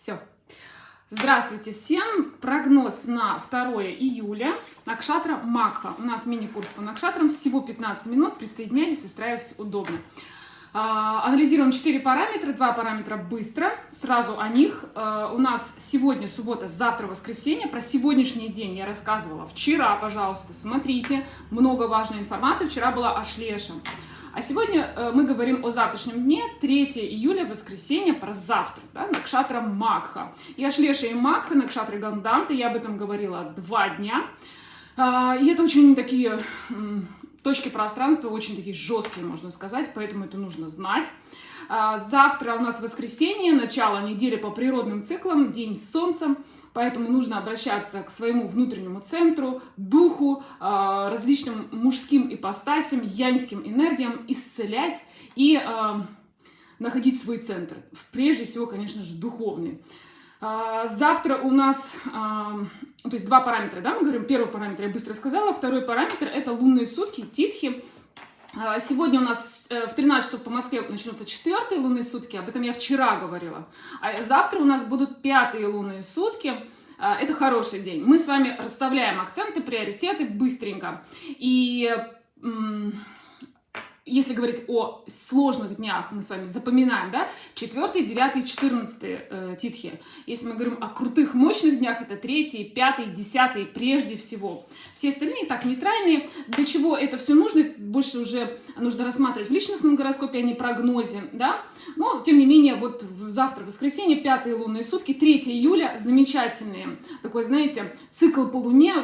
Все. Здравствуйте всем! Прогноз на 2 июля. Накшатра Макха. У нас мини-курс по Накшатрам. Всего 15 минут. Присоединяйтесь, устраивайтесь удобно. А, анализируем 4 параметра. Два параметра быстро. Сразу о них. А, у нас сегодня суббота, завтра воскресенье. Про сегодняшний день я рассказывала вчера, пожалуйста. Смотрите. Много важной информации. Вчера была о Шлеше. А сегодня э, мы говорим о завтрашнем дне, 3 июля, воскресенье, про завтра, да, Накшатра Макха. Я Шлеша и Макха, Накшатры Ганданты, я об этом говорила два дня. А, и это очень такие точки пространства, очень такие жесткие, можно сказать, поэтому это нужно знать. А, завтра у нас воскресенье, начало недели по природным циклам, день с солнцем. Поэтому нужно обращаться к своему внутреннему центру, духу, а, различным мужским ипостасям, яньским энергиям, исцелять и а, находить свой центр. Прежде всего, конечно же, духовный. Завтра у нас, то есть два параметра, да, мы говорим, первый параметр я быстро сказала, второй параметр это лунные сутки, титхи. Сегодня у нас э, в 13 часов по Москве начнутся четвертые лунные сутки, об этом я вчера говорила. А завтра у нас будут пятые лунные сутки. А, это хороший день. Мы с вами расставляем акценты, приоритеты быстренько. И если говорить о сложных днях, мы с вами запоминаем, да, 4, 9, 14 э, титхи. Если мы говорим о крутых, мощных днях, это 3, 5, 10 прежде всего. Все остальные так нейтральные. Для чего это все нужно? Больше уже нужно рассматривать в личностном гороскопе, а не прогнозе, да. Но, тем не менее, вот завтра, воскресенье, пятые лунные сутки, 3 июля, замечательные. Такой, знаете, цикл по луне,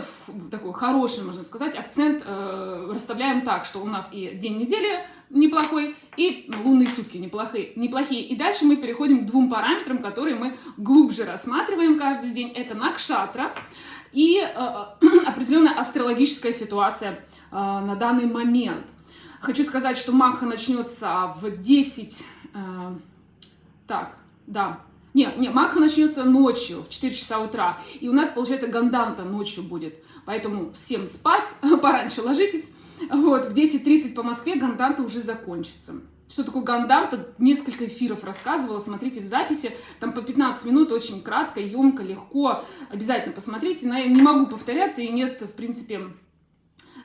такой хороший, можно сказать, акцент э, расставляем так, что у нас и день недели неплохой, и лунные сутки неплохие, неплохие. И дальше мы переходим к двум параметрам, которые мы глубже рассматриваем каждый день. Это накшатра и э, определенная астрологическая ситуация э, на данный момент. Хочу сказать, что Макха начнется в 10... Э, так, да. Не, не, Макха начнется ночью, в 4 часа утра. И у нас, получается, Ганданта ночью будет. Поэтому всем спать, пораньше ложитесь. Вот, в 10.30 по Москве Ганданта уже закончится. Что такое Ганданта? Несколько эфиров рассказывала, смотрите в записи, там по 15 минут, очень кратко, емко, легко, обязательно посмотрите. Не могу повторяться, и нет, в принципе,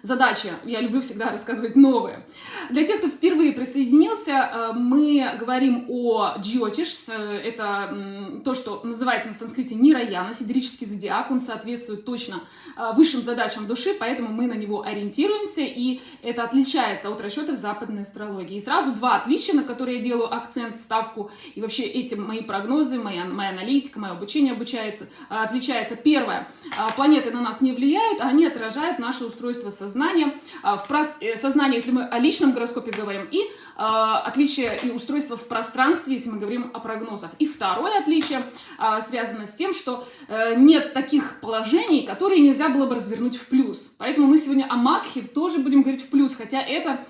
задача. Я люблю всегда рассказывать новые. Для тех, кто впервые присоединился, э, мы говорим о Джиотиш. Это то, что называется на санскрите Нираяна, сидерический зодиак. Он соответствует точно э, высшим задачам души, поэтому мы на него ориентируемся, и это отличается от расчетов западной астрологии. И сразу два отличия, на которые я делаю акцент, ставку, и вообще эти мои прогнозы, моя, моя аналитика, мое обучение обучается, э, отличается. Первое, планеты на нас не влияют, а они отражают наше устройство сознания сознание, а, в прос... Э, сознание, если мы о личном гороскопе говорим, и э, отличие и устройство в пространстве, если мы говорим о прогнозах. И второе отличие э, связано с тем, что э, нет таких положений, которые нельзя было бы развернуть в плюс. Поэтому мы сегодня о Макхе тоже будем говорить в плюс, хотя это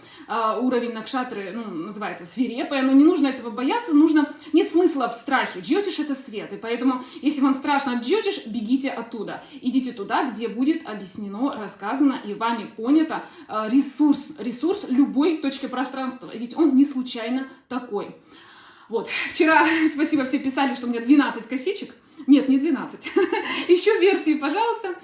уровень Накшатры, ну, называется свирепая, но не нужно этого бояться, нужно, нет смысла в страхе. Джотиш это свет, и поэтому, если вам страшно от бегите оттуда. Идите туда, где будет объяснено, рассказано и вами понято э, ресурс, ресурс любой точки пространства, ведь он не случайно такой. Вот, вчера, спасибо, все писали, что у меня 12 косичек, нет, не 12. Еще версии, пожалуйста.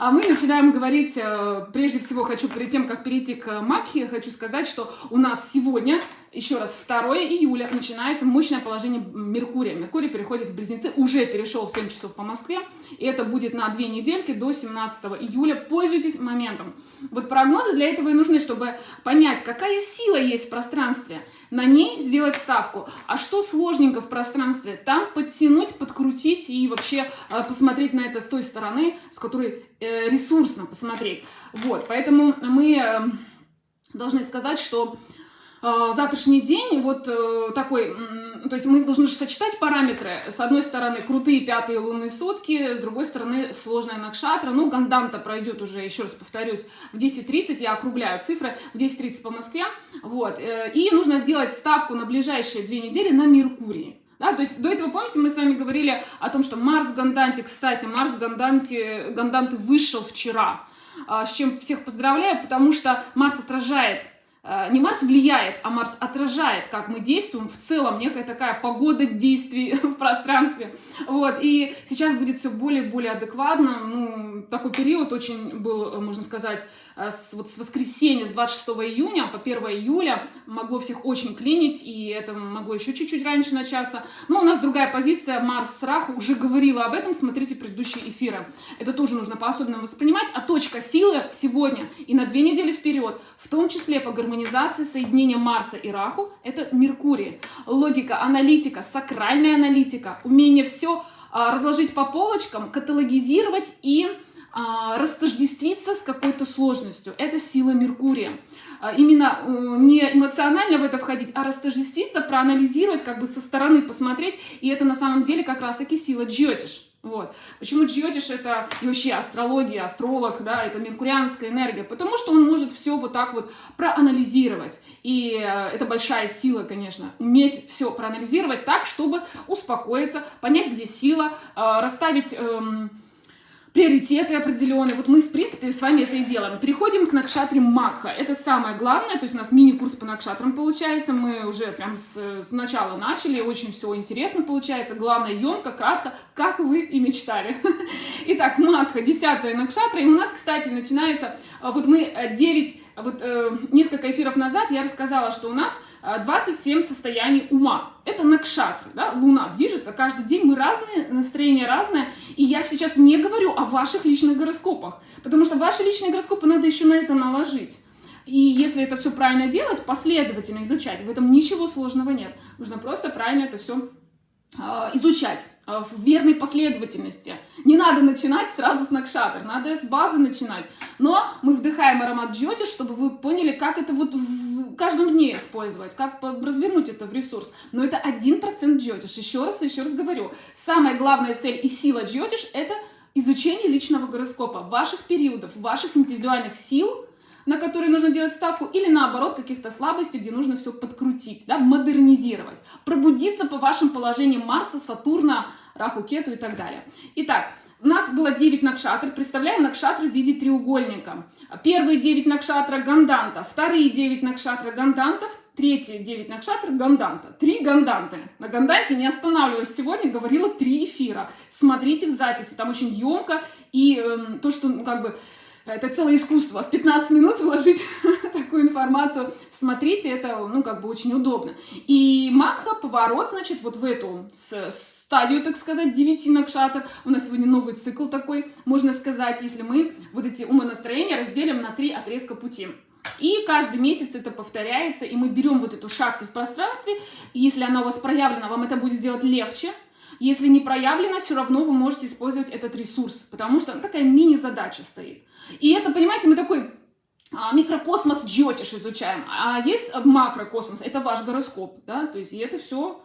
А мы начинаем говорить, э, прежде всего хочу, перед тем, как перейти к Макхе, хочу сказать, что у нас сегодня еще раз, 2 июля начинается мощное положение Меркурия. Меркурий переходит в Близнецы, уже перешел в 7 часов по Москве, и это будет на две недельки до 17 июля. Пользуйтесь моментом. Вот прогнозы для этого и нужны, чтобы понять, какая сила есть в пространстве, на ней сделать ставку. А что сложненько в пространстве? Там подтянуть, подкрутить и вообще э, посмотреть на это с той стороны, с которой э, ресурсно посмотреть. Вот, поэтому мы э, должны сказать, что завтрашний день вот э, такой, то есть мы должны же сочетать параметры. С одной стороны крутые пятые лунные сутки, с другой стороны сложная накшатра. Ну, Ганданта пройдет уже, еще раз повторюсь, в 10.30, я округляю цифры, в 10.30 по Москве. Вот, э, и нужно сделать ставку на ближайшие две недели на Меркурий. Да, то есть до этого, помните, мы с вами говорили о том, что Марс в Ганданте, кстати, Марс в Ганданте, Ганданте вышел вчера, а, с чем всех поздравляю, потому что Марс отражает не Марс влияет, а Марс отражает, как мы действуем в целом, некая такая погода действий в пространстве. Вот, и сейчас будет все более и более адекватно. Ну, такой период очень был, можно сказать, Э, с, вот с воскресенья, с 26 июня по 1 июля могло всех очень клинить, и это могло еще чуть-чуть раньше начаться. Но у нас другая позиция, Марс с Раху уже говорила об этом, смотрите предыдущие эфиры. Это тоже нужно по-особенному воспринимать. А точка силы сегодня и на две недели вперед, в том числе по гармонизации соединения Марса и Раху, это Меркурий. Логика, аналитика, сакральная аналитика, умение все а, разложить по полочкам, каталогизировать и растождествиться с какой-то сложностью. Это сила Меркурия. А, именно э, не эмоционально в это входить, а растождествиться, проанализировать, как бы со стороны посмотреть. И это на самом деле как раз-таки сила Джиотиш. Вот. Почему Джиотиш это и вообще астрология, астролог, да, это меркурианская энергия? Потому что он может все вот так вот проанализировать. И э, это большая сила, конечно, уметь все проанализировать так, чтобы успокоиться, понять, где сила, э, расставить... Эм, приоритеты определенные. Вот мы, в принципе, с вами это и делаем. Переходим к Накшатре Макха. Это самое главное, то есть у нас мини-курс по Накшатрам получается. Мы уже прям с, с начала начали, очень все интересно получается. Главное, емко, кратко, как вы и мечтали. Итак, Макха, 10 Накшатра. И у нас, кстати, начинается, а, вот мы 9 э, вот э, несколько эфиров назад я рассказала, что у нас 27 э, состояний ума. Это накшатры, да, луна движется, каждый день мы разные, настроение разное, и я сейчас не говорю о ваших личных гороскопах, потому что ваши личные гороскопы надо еще на это наложить. И если это все правильно делать, последовательно изучать, в этом ничего сложного нет. Нужно просто правильно это все а, изучать в верной последовательности. Не надо начинать сразу с Накшатр, надо с базы начинать. Но мы вдыхаем аромат джоти, чтобы вы поняли, как это вот в каждом дне использовать, как развернуть это в ресурс. Но это 1% джотиш. Еще раз, еще раз говорю. Самая главная цель и сила джотиш – это изучение личного гороскопа, ваших периодов, ваших индивидуальных сил – на которые нужно делать ставку, или наоборот каких-то слабостей, где нужно все подкрутить, да, модернизировать, пробудиться по вашим положениям Марса, Сатурна, Раху, Кету и так далее. Итак, у нас было 9 накшатр. Представляем накшатры в виде треугольника. Первые 9 накшатра ганданта, вторые 9 накшатра гандантов, третьи 9 накшатр ганданта. Три ганданты. На ганданте, не останавливаясь сегодня, говорила три эфира. Смотрите в записи, там очень емко. И э, то, что, ну, как бы, это целое искусство. В 15 минут вложить такую информацию. Смотрите, это, ну, как бы очень удобно. И Макха, поворот, значит, вот в эту стадию, так сказать, 9 накшатр. У нас сегодня новый цикл такой, можно сказать, если мы вот эти умонастроения разделим на три отрезка пути. И каждый месяц это повторяется, и мы берем вот эту шахту в пространстве. И если она у вас проявлена, вам это будет сделать легче, если не проявлено, все равно вы можете использовать этот ресурс, потому что такая мини-задача стоит. И это, понимаете, мы такой а, микрокосмос джотиш изучаем, а есть макрокосмос, это ваш гороскоп, да, то есть и это все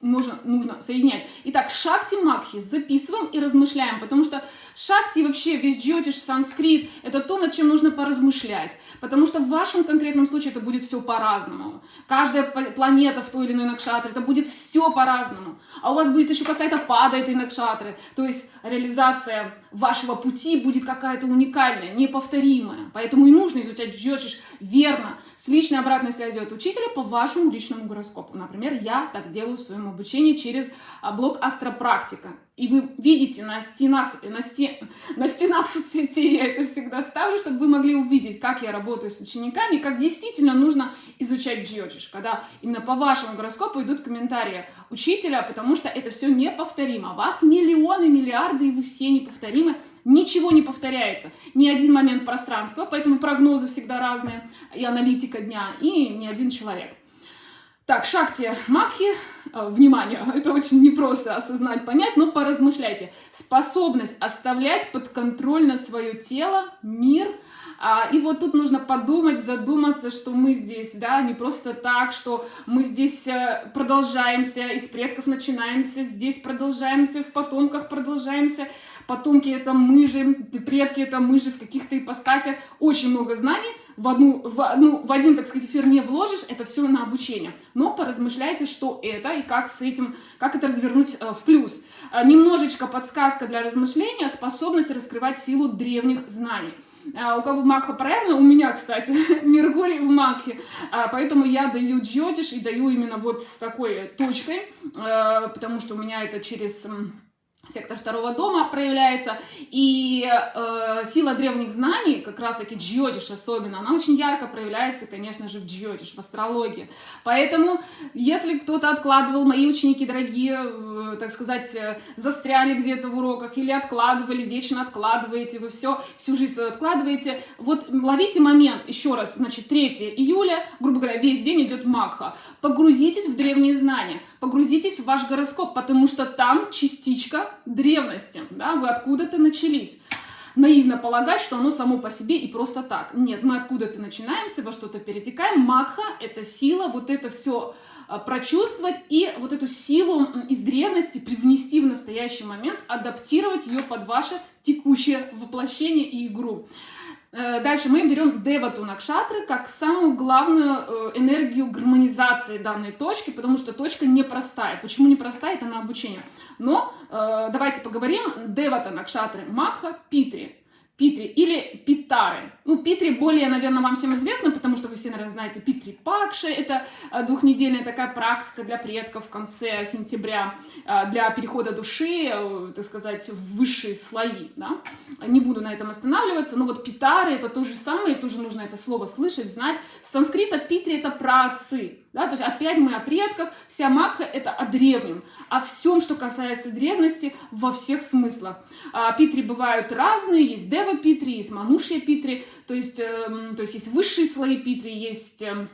можно, нужно соединять. Итак, шакти макхи записываем и размышляем, потому что шакти вообще весь джотиш, санскрит, это то, над чем нужно поразмышлять, потому что в вашем конкретном случае это будет все по-разному. Каждая планета в той или иной накшатре, это будет все по-разному. А у вас будет еще какая-то пада этой накшатры, то есть реализация вашего пути будет какая-то уникальная, неповторимая. Поэтому и нужно изучать джотиш верно, с личной обратной связью от учителя по вашему личному гороскопу. Например, я так делаю в своем обучении через а, блог Астропрактика. И вы видите на стенах, на, стен, на стенах соцсетей, я это всегда ставлю, чтобы вы могли увидеть, как я работаю с учениками, как действительно нужно изучать джиотиш, когда именно по вашему гороскопу идут комментарии учителя, потому что это все неповторимо. Вас миллионы, миллиарды, и вы все неповторимы. Ничего не повторяется. Ни один момент пространства, поэтому прогнозы всегда разные, и аналитика дня, и ни один человек. Так, Шакти Макхи, э, внимание, это очень непросто осознать, понять, но поразмышляйте. Способность оставлять под контроль на свое тело, мир, а, и вот тут нужно подумать, задуматься, что мы здесь, да, не просто так, что мы здесь э, продолжаемся, из предков начинаемся, здесь продолжаемся, в потомках продолжаемся, потомки это мы же, предки это мы же в каких-то ипостасях, очень много знаний, в, одну, в, одну, в один, так сказать, эфир не вложишь, это все на обучение. Но поразмышляйте, что это и как с этим, как это развернуть э, в плюс. Э, немножечко подсказка для размышления, способность раскрывать силу древних знаний. Э, у кого Макха правильно, у меня, кстати, Меркурий в Макхе, поэтому я даю джотиш и даю именно вот с такой точкой, потому что у меня это через сектор второго дома проявляется, и э, сила древних знаний, как раз-таки джиотиш особенно, она очень ярко проявляется, конечно же, в джиотиш, в астрологии. Поэтому, если кто-то откладывал, мои ученики дорогие, э, так сказать, э, застряли где-то в уроках или откладывали, вечно откладываете, вы все, всю жизнь свою откладываете, вот ловите момент, еще раз, значит, 3 июля, грубо говоря, весь день идет Макха, погрузитесь в древние знания, погрузитесь в ваш гороскоп, потому что там частичка древности, да, вы откуда-то начались. Наивно полагать, что оно само по себе и просто так. Нет, мы откуда-то начинаемся, во что-то перетекаем. Макха — это сила, вот это все а, прочувствовать и вот эту силу из древности привнести в настоящий момент, адаптировать ее под ваше текущее воплощение и игру. Э, дальше мы берем Девату Накшатры как самую главную э, энергию гармонизации данной точки, потому что точка непростая. Почему непростая? Это на обучение. Но э, давайте поговорим. Девата Накшатры Макха Питри. Питри или Питары. Ну, Питри более, наверное, вам всем известно, потому что вы все, наверное, знаете Питри Пакши. Это э, двухнедельная такая практика для предков в конце сентября э, для перехода души, э, так сказать, в высшие слои. Да? Не буду на этом останавливаться. Но вот Питары это то же самое, тоже нужно это слово слышать, знать. С санскрита Питри это праотцы. Да, то есть опять мы о предках, вся Макха это о древнем, о всем, что касается древности во всех смыслах. А, питри бывают разные, есть Дева Питри, есть Манушья Питри, то есть, э, то есть есть высшие слои Питри, есть... Э,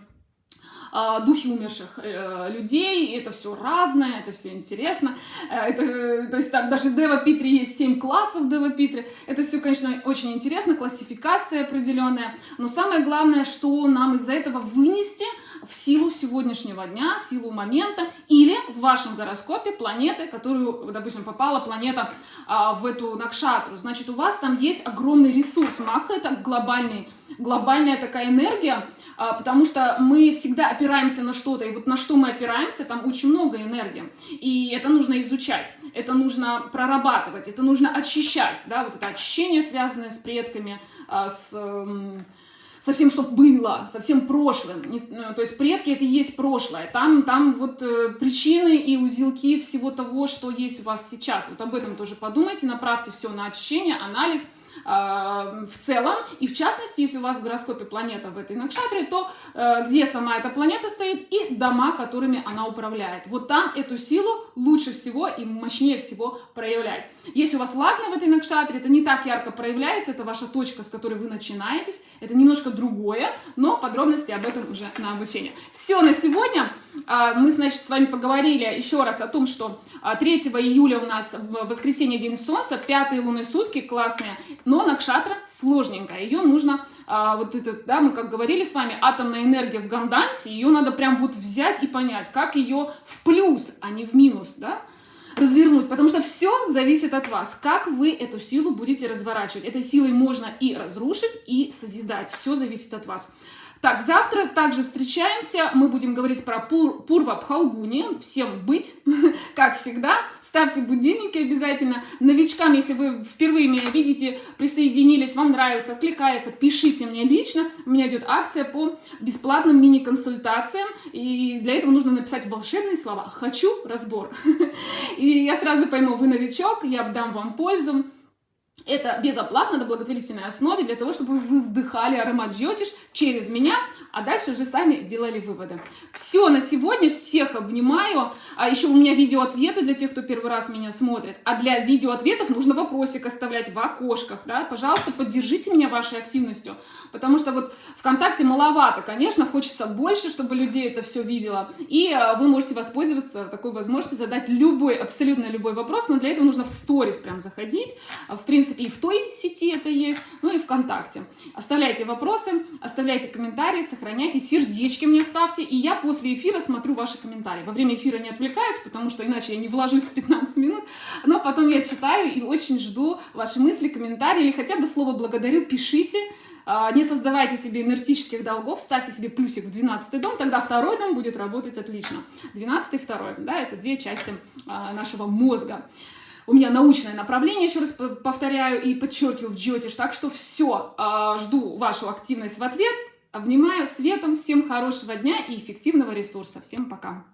духи умерших э, людей, это все разное, это все интересно. Э, это, то есть там даже Дева Питри есть 7 классов Дева Питри. Это все, конечно, очень интересно, классификация определенная. Но самое главное, что нам из-за этого вынести – в силу сегодняшнего дня, силу момента, или в вашем гороскопе планеты, которую, допустим, попала планета а, в эту накшатру. Значит, у вас там есть огромный ресурс. Мак — это глобальный, глобальная такая энергия, а, потому что мы всегда опираемся на что-то, и вот на что мы опираемся, там очень много энергии. И это нужно изучать, это нужно прорабатывать, это нужно очищать, да, вот это очищение, связанное с предками, а, с со всем, что было, со всем прошлым. Ну, то есть предки — это и есть прошлое. Там, там вот э, причины и узелки всего того, что есть у вас сейчас. Вот об этом тоже подумайте, направьте все на очищение, анализ — Э, в целом, и в частности, если у вас в гороскопе планета в этой накшатре, то э, где сама эта планета стоит и дома, которыми она управляет. Вот там эту силу лучше всего и мощнее всего проявлять. Если у вас лагна в этой накшатре, это не так ярко проявляется, это ваша точка, с которой вы начинаетесь, это немножко другое, но подробности об этом уже на обучение. Все на сегодня. А, мы, значит, с вами поговорили еще раз о том, что 3 а, июля у нас воскресенье день солнца, пятые лунные сутки, классные, но накшатра сложненькая, ее нужно, а, вот это, да, мы как говорили с вами, атомная энергия в ганданте, ее надо прям вот взять и понять, как ее в плюс, а не в минус, да, развернуть, потому что все зависит от вас, как вы эту силу будете разворачивать. Этой силой можно и разрушить, и созидать, все зависит от вас. Так, завтра также встречаемся. Мы будем говорить про Пур, Пурва Пхалгуни. Всем быть, как всегда. Ставьте будильники обязательно. Новичкам, если вы впервые меня видите, присоединились, вам нравится, откликается, пишите мне лично. У меня идет акция по бесплатным мини-консультациям. И для этого нужно написать волшебные слова «Хочу разбор». И я сразу пойму, вы новичок, я дам вам пользу. Это безоплатно, на благотворительной основе, для того, чтобы вы вдыхали аромат джиотиш через меня, а дальше уже сами делали выводы. Все на сегодня, всех обнимаю. А еще у меня видеоответы для тех, кто первый раз меня смотрит. А для видеоответов нужно вопросик оставлять в окошках, да. Пожалуйста, поддержите меня вашей активностью, потому что вот ВКонтакте маловато, конечно, хочется больше, чтобы людей это все видело. И а, вы можете воспользоваться такой возможностью задать любой, абсолютно любой вопрос, но для этого нужно в сторис прям заходить. В принципе, принципе, и в той сети это есть, ну и ВКонтакте. Оставляйте вопросы, оставляйте комментарии, сохраняйте, сердечки мне ставьте, и я после эфира смотрю ваши комментарии. Во время эфира не отвлекаюсь, потому что иначе я не вложусь в 15 минут, но потом я читаю и очень жду ваши мысли, комментарии, или хотя бы слово «благодарю» пишите, а, не создавайте себе энергетических долгов, ставьте себе плюсик в 12 дом, тогда второй дом будет работать отлично. 12 и второй, да, это две части а, нашего мозга. У меня научное направление, еще раз повторяю и подчеркиваю в Джотиш, так что все, а, жду вашу активность в ответ, обнимаю светом, всем хорошего дня и эффективного ресурса. Всем пока!